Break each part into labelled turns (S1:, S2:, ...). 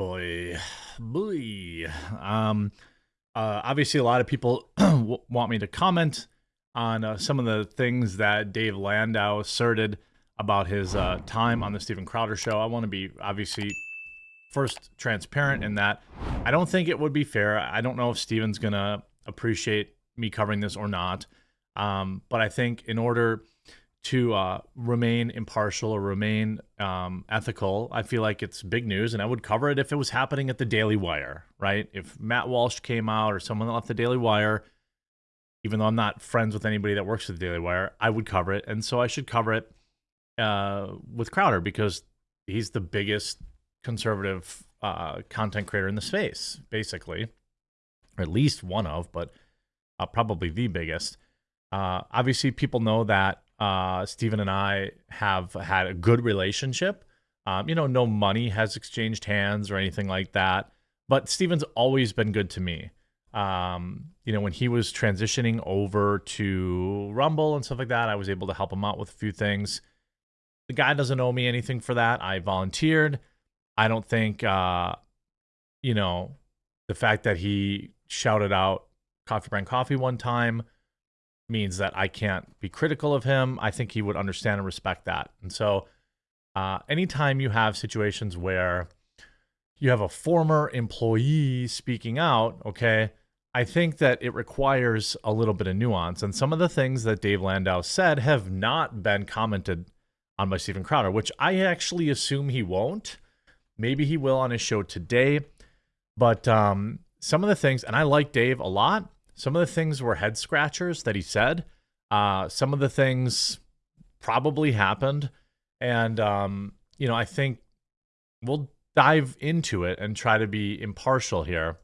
S1: boy, boy. Um, uh, obviously, a lot of people want me to comment on uh, some of the things that Dave Landau asserted about his uh, time on the Steven Crowder show. I want to be obviously first transparent in that I don't think it would be fair. I don't know if Steven's gonna appreciate me covering this or not. Um, but I think in order to uh, remain impartial or remain um, ethical, I feel like it's big news, and I would cover it if it was happening at the Daily Wire, right? If Matt Walsh came out or someone left the Daily Wire, even though I'm not friends with anybody that works at the Daily Wire, I would cover it, and so I should cover it uh, with Crowder because he's the biggest conservative uh, content creator in the space, basically, or at least one of, but uh, probably the biggest. Uh, obviously, people know that uh, Steven and I have had a good relationship. Um, you know, no money has exchanged hands or anything like that. But Steven's always been good to me. Um, you know, when he was transitioning over to Rumble and stuff like that, I was able to help him out with a few things. The guy doesn't owe me anything for that. I volunteered. I don't think, uh, you know, the fact that he shouted out Coffee Brand Coffee one time means that I can't be critical of him. I think he would understand and respect that. And so, uh, anytime you have situations where you have a former employee speaking out, okay, I think that it requires a little bit of nuance. And some of the things that Dave Landau said have not been commented on by Steven Crowder, which I actually assume he won't. Maybe he will on his show today. But um, some of the things, and I like Dave a lot, some of the things were head scratchers that he said. Uh, some of the things probably happened. And, um, you know, I think we'll dive into it and try to be impartial here.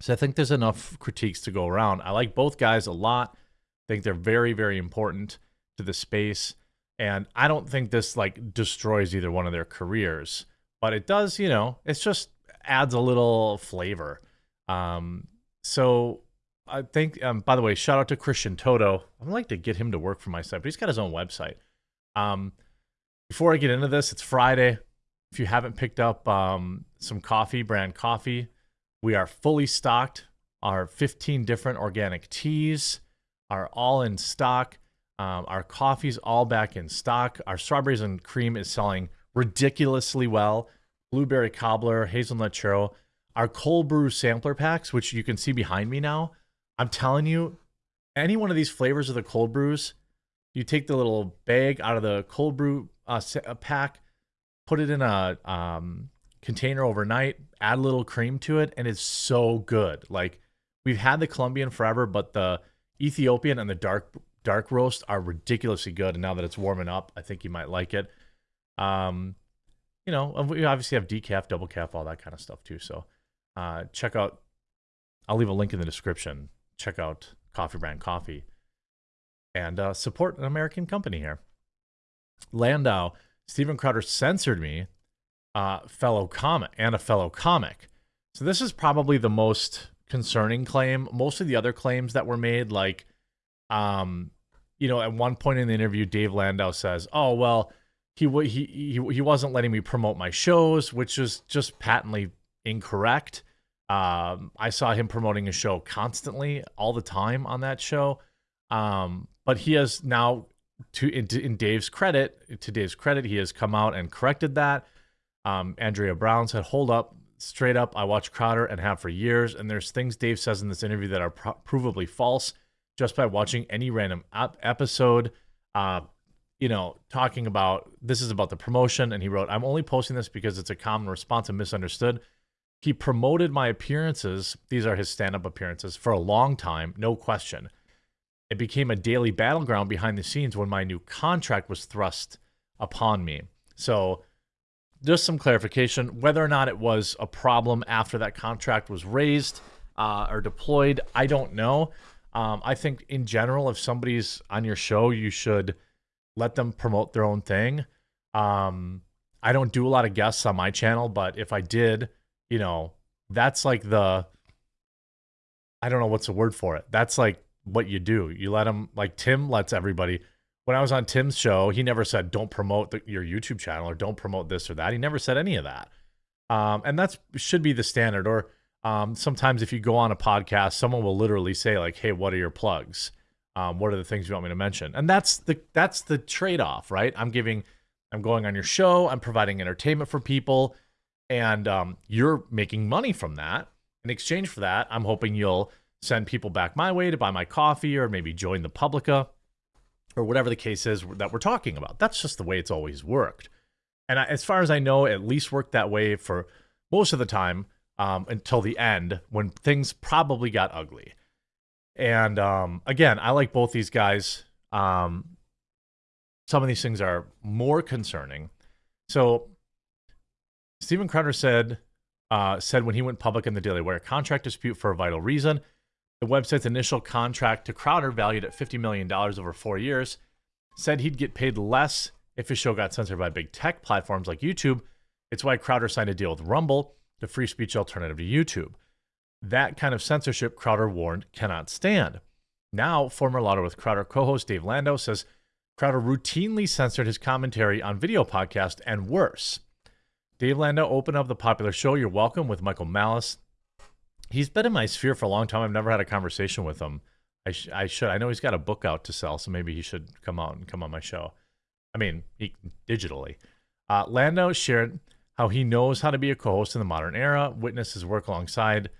S1: So I think there's enough critiques to go around. I like both guys a lot. I think they're very, very important to the space. And I don't think this like destroys either one of their careers, but it does, you know, it's just adds a little flavor. Um, so I think, um, by the way, shout out to Christian Toto. I'd like to get him to work for my site, but he's got his own website. Um, before I get into this, it's Friday. If you haven't picked up um, some coffee, brand coffee, we are fully stocked. Our 15 different organic teas are all in stock. Um, our coffee's all back in stock. Our strawberries and cream is selling ridiculously well. Blueberry cobbler, hazelnut churro. Our cold brew sampler packs, which you can see behind me now, I'm telling you, any one of these flavors of the cold brews, you take the little bag out of the cold brew uh, uh, pack, put it in a um, container overnight, add a little cream to it, and it's so good. Like we've had the Colombian forever, but the Ethiopian and the dark dark roast are ridiculously good. And now that it's warming up, I think you might like it. Um, you know, we obviously have decaf, double calf, all that kind of stuff too. So uh, check out. I'll leave a link in the description check out Coffee Brand Coffee and uh, support an American company here. Landau, Steven Crowder censored me, uh, fellow comic and a fellow comic. So this is probably the most concerning claim. Most of the other claims that were made, like, um, you know, at one point in the interview, Dave Landau says, "Oh well, he he he he wasn't letting me promote my shows," which is just patently incorrect. Um, I saw him promoting a show constantly, all the time on that show. Um, but he has now, to in, in, Dave's credit, to Dave's credit, he has come out and corrected that. Um, Andrea Brown said, "Hold up, straight up. I watch Crowder and have for years, and there's things Dave says in this interview that are pro- provably false just by watching any random ap- episode." Uh, you know, talking about this is about the promotion, and he wrote, "I'm only posting this because it's a common response and misunderstood." He promoted my appearances, these are his stand up appearances, for a long time, no question. It became a daily battleground behind the scenes when my new contract was thrust upon me. So, just some clarification whether or not it was a problem after that contract was raised uh, or deployed, I don't know. Um, I think in general, if somebody's on your show, you should let them promote their own thing. Um, I don't do a lot of guests on my channel, but if I did, you know, that's like the I don't know what's the word for it. That's like what you do. You let them like Tim lets everybody. When I was on Tim's show, he never said don't promote the, your YouTube channel or don't promote this or that. He never said any of that. Um, and that's should be the standard. Or um, sometimes if you go on a podcast, someone will literally say like, "Hey, what are your plugs? Um, what are the things you want me to mention?" And that's the that's the trade off, right? I'm giving, I'm going on your show, I'm providing entertainment for people, and um, you're making money from that. In exchange for that, I'm hoping you'll send people back my way to buy my coffee or maybe join the Publica or whatever the case is that we're talking about. That's just the way it's always worked. And I, as far as I know, at least worked that way for most of the time um, until the end when things probably got ugly. And um, again, I like both these guys. Um, some of these things are more concerning. So Steven Crowder said uh, said when he went public in the Daily Wire, contract dispute for a vital reason. The website's initial contract to Crowder, valued at $50 million over four years, said he'd get paid less if his show got censored by big tech platforms like YouTube. It's why Crowder signed a deal with Rumble, the free speech alternative to YouTube. That kind of censorship, Crowder warned, cannot stand. Now, former Louder with Crowder co host Dave Landau says Crowder routinely censored his commentary on video podcast and worse. Dave Landau opened up the popular show You're Welcome with Michael Malice he's been in my sphere for a long time. I've never had a conversation with him. I, sh- I should. I know he's got a book out to sell, so maybe he should come out and come on my show. I mean, he, digitally. Uh, Landau shared how he knows how to be a co-host in the modern era. Witness his work alongside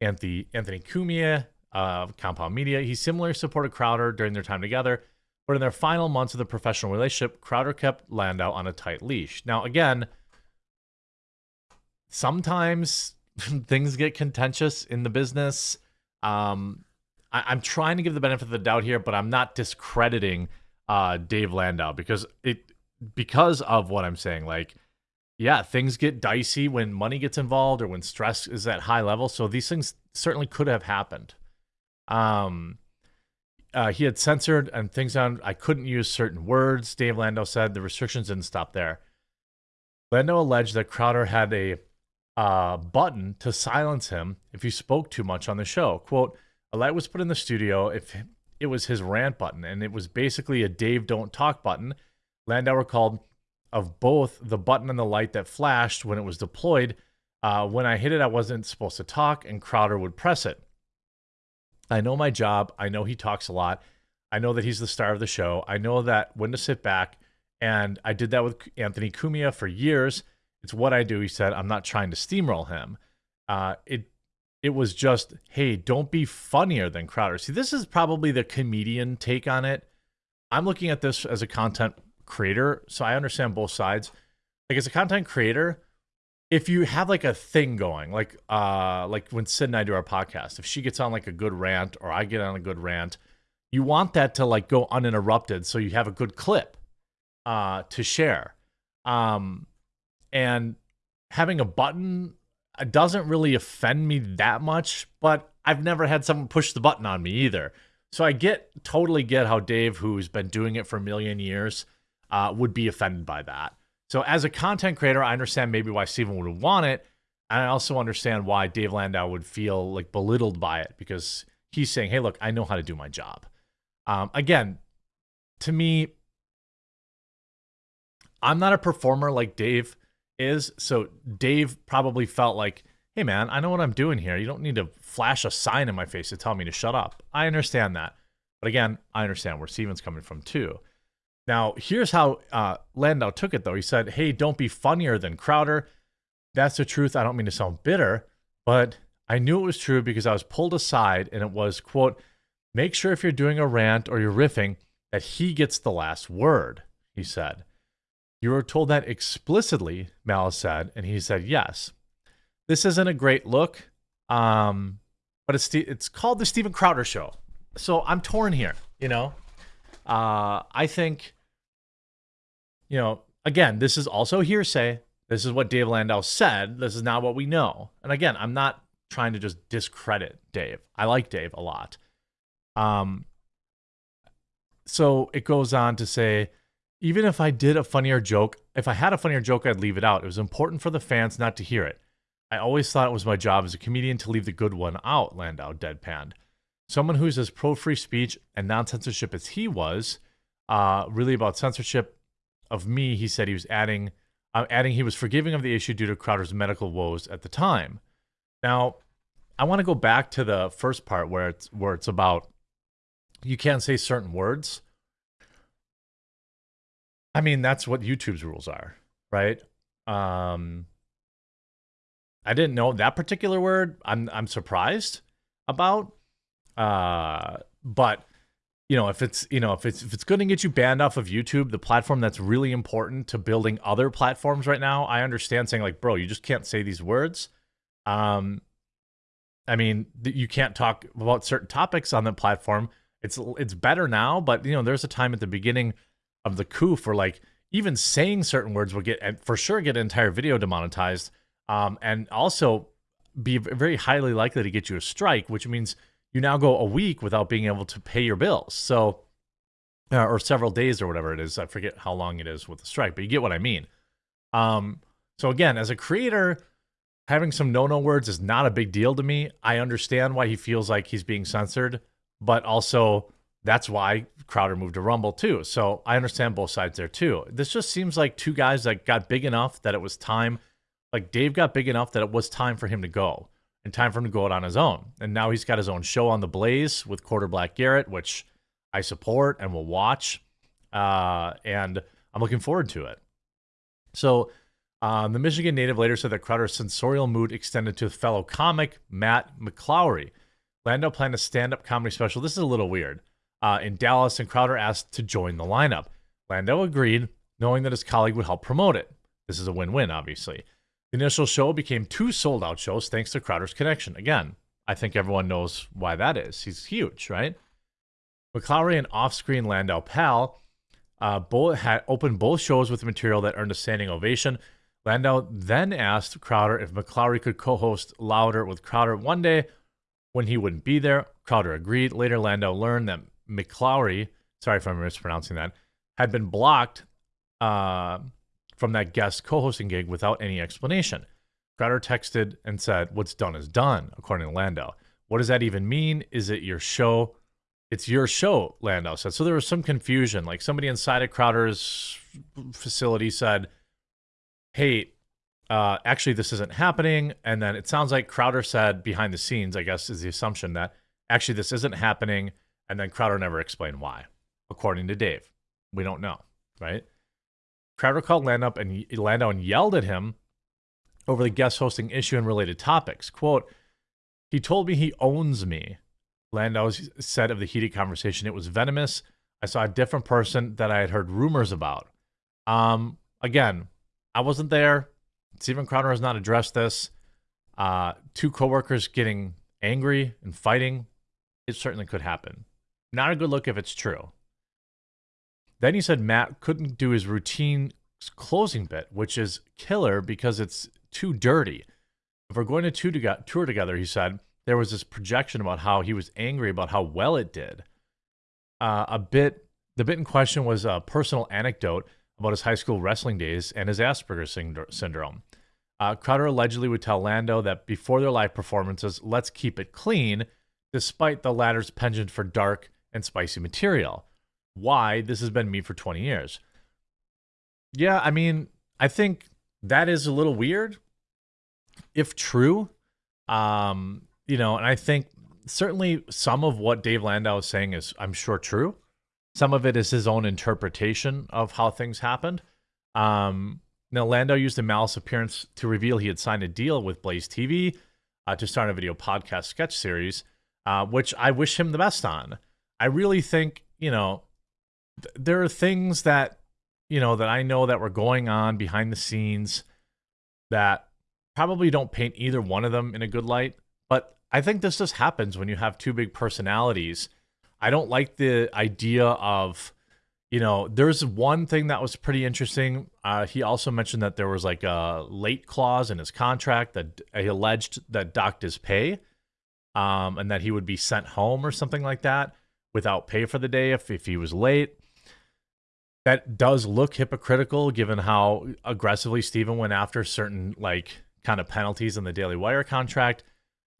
S1: Anthony Anthony Cumia of Compound Media. He similarly supported Crowder during their time together, but in their final months of the professional relationship, Crowder kept Landau on a tight leash. Now, again, sometimes things get contentious in the business. Um, I, am trying to give the benefit of the doubt here, but I'm not discrediting uh, Dave Landau because it because of what I'm saying. Like, yeah, things get dicey when money gets involved or when stress is at high level. So these things certainly could have happened. Um, uh, he had censored and things on. I couldn't use certain words. Dave Landau said the restrictions didn't stop there. Landau alleged that Crowder had a uh, button to silence him if you spoke too much on the show. Quote, a light was put in the studio if it was his rant button, and it was basically a Dave Don't Talk button. Landau recalled of both the button and the light that flashed when it was deployed. Uh, when I hit it, I wasn't supposed to talk, and Crowder would press it. I know my job. I know he talks a lot. I know that he's the star of the show. I know that when to sit back. And I did that with Anthony Cumia for years. It's what I do. He said, I'm not trying to steamroll him. Uh, it it was just, hey, don't be funnier than Crowder. See, this is probably the comedian take on it. I'm looking at this as a content creator, so I understand both sides. Like as a content creator, if you have like a thing going, like uh like when Sid and I do our podcast, if she gets on like a good rant or I get on a good rant, you want that to like go uninterrupted so you have a good clip uh to share. Um and having a button doesn't really offend me that much, but I've never had someone push the button on me either. So I get totally get how Dave, who's been doing it for a million years, uh, would be offended by that. So as a content creator, I understand maybe why Steven would want it. And I also understand why Dave Landau would feel like belittled by it because he's saying, hey, look, I know how to do my job. Um, again, to me, I'm not a performer like Dave is. So Dave probably felt like, hey, man, I know what I'm doing here. You don't need to flash a sign in my face to tell me to shut up. I understand that. But again, I understand where Steven's coming from too. Now, here's how uh, Landau took it, though. He said, hey, don't be funnier than Crowder. That's the truth. I don't mean to sound bitter, but I knew it was true because I was pulled aside and it was, quote, make sure if you're doing a rant or you're riffing that he gets the last word, he said. You were told that explicitly, Malice said, and he said yes. This isn't a great look, um, but it's it's called the Steven Crowder Show. So I'm torn here. You know, uh, I think, you know, again, this is also hearsay. This is what Dave Landau said. This is not what we know. And again, I'm not trying to just discredit Dave. I like Dave a lot. Um, so it goes on to say even if I did a funnier joke, if I had a funnier joke, I'd leave it out. It was important for the fans not to hear it. I always thought it was my job as a comedian to leave the good one out, Landau deadpanned. Someone who's as pro free speech and non censorship as he was, uh, really about censorship of me, he said he was adding uh, adding he was forgiving of the issue due to Crowder's medical woes at the time. Now, I want to go back to the first part where it's where it's about you can't say certain words. I mean, that's what YouTube's rules are, right? Um, I didn't know that particular word. I'm I'm surprised about. Uh, but you know, if it's you know if it's if it's going to get you banned off of YouTube, the platform that's really important to building other platforms right now, I understand saying like, bro, you just can't say these words. Um, I mean, you can't talk about certain topics on the platform. It's it's better now, but you know, there's a time at the beginning of the coup for like even saying certain words will get and for sure get an entire video demonetized, um, and also be very highly likely to get you a strike, which means you now go a week without being able to pay your bills. So, uh, or several days or whatever it is. I forget how long it is with the strike, but you get what I mean. Um, so again, as a creator, having some no-no words is not a big deal to me. I understand why he feels like he's being censored, but also that's why Crowder moved to Rumble too. So I understand both sides there too. This just seems like two guys that got big enough that it was time. Like Dave got big enough that it was time for him to go and time for him to go out on his own. And now he's got his own show on the Blaze with Quarter Black Garrett, which I support and will watch. Uh, and I'm looking forward to it. So um, the Michigan native later said that Crowder's censorial mood extended to fellow comic Matt McClowry. Landau planned a stand-up comedy special. This is a little weird. Uh, in Dallas, and Crowder asked to join the lineup. Landau agreed, knowing that his colleague would help promote it. This is a win-win, obviously. The initial show became two sold out shows thanks to Crowder's connection. Again, I think everyone knows why that is. He's huge, right? McClowry and off screen Landau Pal uh, both had opened both shows with material that earned a standing ovation. Landau then asked Crowder if McClowry could co host Louder with Crowder one day when he wouldn't be there. Crowder agreed. Later, Landau learned that McClowry, sorry if I'm mispronouncing that, had been blocked uh, from that guest co hosting gig without any explanation. Crowder texted and said, What's done is done, according to Landau. What does that even mean? Is it your show? It's your show, Landau said. So there was some confusion. Like somebody inside of Crowder's facility said, Hey, uh, actually, this isn't happening. And then it sounds like Crowder said behind the scenes, I guess, is the assumption that actually this isn't happening. And then Crowder never explained why, according to Dave. We don't know, right? Crowder called Landau and Landau and yelled at him over the guest hosting issue and related topics. Quote, he told me he owns me. Landau said of the heated conversation, it was venomous. I saw a different person that I had heard rumors about. Um, again, I wasn't there. Steven Crowder has not addressed this. Uh, two coworkers getting angry and fighting, it certainly could happen. Not a good look if it's true. Then he said Matt couldn't do his routine closing bit, which is killer because it's too dirty. If we're going to tour together, he said, there was this projection about how he was angry about how well it did. Uh, a bit, the bit in question was a personal anecdote about his high school wrestling days and his Asperger's syndrome. Uh, Crowder allegedly would tell Landau that before their live performances, let's keep it clean, despite the latter's penchant for dark and spicy material why this has been me for 20 years. Yeah, I mean, I think that is a little weird if true. Um, you know, and I think certainly some of what Dave Landau is saying is I'm sure true. Some of it is his own interpretation of how things happened. Um, now, Landau used the malice appearance to reveal he had signed a deal with Blaze TV uh, to start a video podcast sketch series, uh, which I wish him the best on. I really think, you know, there are things that you know that I know that were going on behind the scenes that probably don't paint either one of them in a good light. But I think this just happens when you have two big personalities. I don't like the idea of, you know, there's one thing that was pretty interesting. Uh, he also mentioned that there was like a late clause in his contract that he alleged that docked his pay um, and that he would be sent home or something like that without pay for the day if, if he was late that does look hypocritical given how aggressively Steven went after certain like kind of penalties in the Daily Wire contract.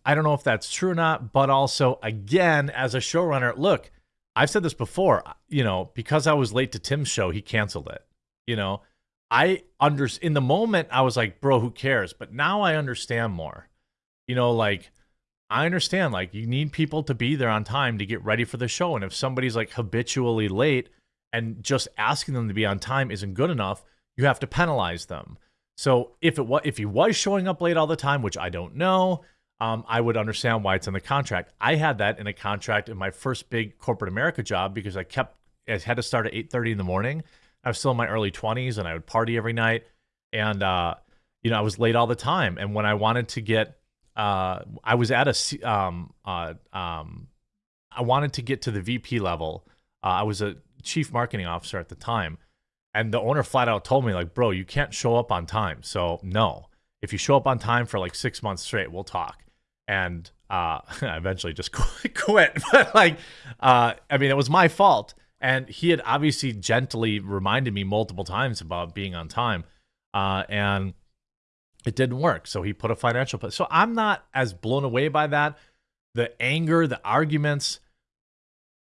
S1: I don't know if that's true or not, but also again, as a showrunner, look, I've said this before, you know, because I was late to Tim's show, he canceled it. You know, I under in the moment I was like, bro, who cares? But now I understand more. You know, like I understand like you need people to be there on time to get ready for the show. And if somebody's like habitually late and just asking them to be on time isn't good enough, you have to penalize them. So if it was if he was showing up late all the time, which I don't know, um, I would understand why it's in the contract. I had that in a contract in my first big corporate America job because I kept I had to start at 8:30 in the morning. I was still in my early 20s and I would party every night, and uh, you know I was late all the time. And when I wanted to get uh, I was at a um, uh, um, I wanted to get to the VP level. Uh, I was a chief marketing officer at the time, and the owner flat out told me like, "Bro, you can't show up on time." So no, if you show up on time for like six months straight, we'll talk. And uh, I eventually just quit. But like, uh, I mean, it was my fault, and he had obviously gently reminded me multiple times about being on time, uh, and it didn't work. So he put a financial. So I'm not as blown away by that. The anger, the arguments,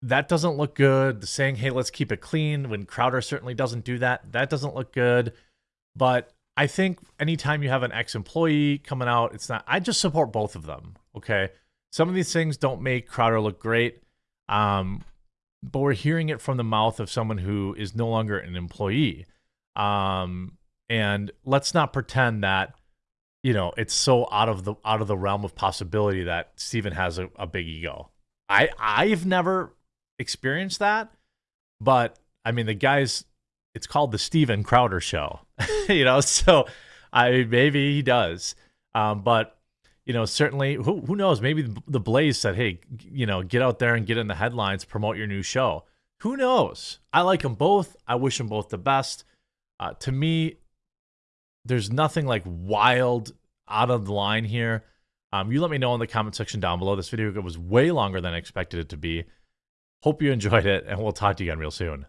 S1: that doesn't look good. The saying, hey, let's keep it clean when Crowder certainly doesn't do that. That doesn't look good. But I think anytime you have an ex employee coming out, it's not, I just support both of them. Okay. Some of these things don't make Crowder look great. Um, but we're hearing it from the mouth of someone who is no longer an employee. Um, and let's not pretend that you know it's so out of the out of the realm of possibility that Steven has a, a big ego. I I've never experienced that, but I mean the guy's it's called the Steven Crowder show. you know, so I maybe he does. Um, but you know, certainly who who knows, maybe the Blaze said, "Hey, you know, get out there and get in the headlines, promote your new show." Who knows? I like them both. I wish them both the best. Uh, to me, there's nothing like wild out of the line here. Um, you let me know in the comment section down below. This video was way longer than I expected it to be. Hope you enjoyed it, and we'll talk to you again real soon.